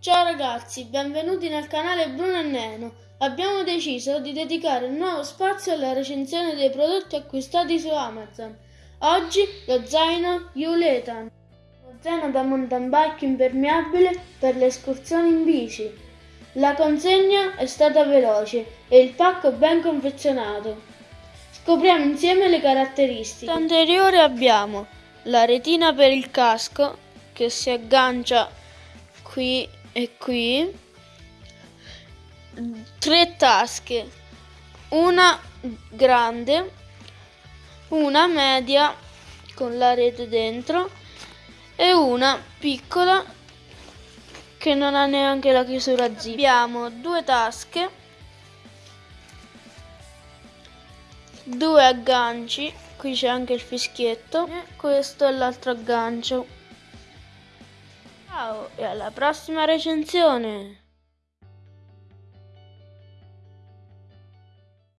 Ciao ragazzi, benvenuti nel canale Bruno e Neno. Abbiamo deciso di dedicare un nuovo spazio alla recensione dei prodotti acquistati su Amazon. Oggi lo zaino Uletan, lo zaino da mountain bike impermeabile per le escursioni in bici. La consegna è stata veloce e il pacco ben confezionato. Scopriamo insieme le caratteristiche. Anteriore abbiamo la retina per il casco che si aggancia qui e qui tre tasche. Una grande una media con la rete dentro e una piccola che non ha neanche la chiusura zip. Abbiamo due tasche due agganci qui c'è anche il fischietto e questo è l'altro aggancio ciao e alla prossima recensione